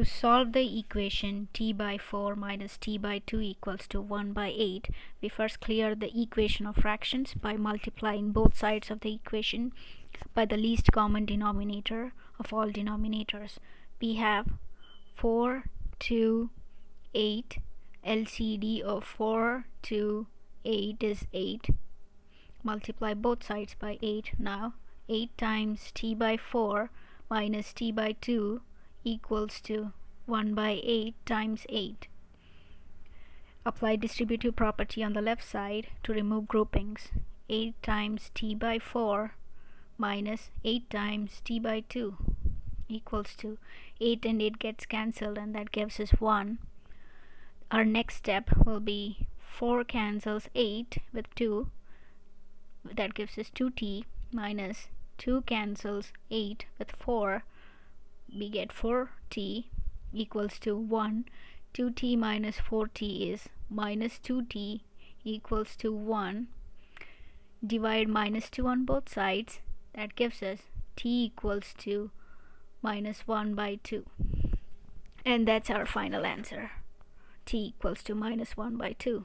To solve the equation t by 4 minus t by 2 equals to 1 by 8, we first clear the equation of fractions by multiplying both sides of the equation by the least common denominator of all denominators. We have 4, 2, 8. LCD of 4 2, 8 is 8. Multiply both sides by 8. Now 8 times t by 4 minus t by 2 equals to 1 by 8 times 8. Apply distributive property on the left side to remove groupings. 8 times t by 4 minus 8 times t by 2 equals to 8 and 8 gets cancelled and that gives us 1. Our next step will be 4 cancels 8 with 2 that gives us 2t minus 2 cancels 8 with 4 we get 4t equals to 1 2t minus 4t is minus 2t equals to 1 divide minus 2 on both sides. that gives us t equals to minus 1 by 2 and that's our final answer. t equals to minus 1 by 2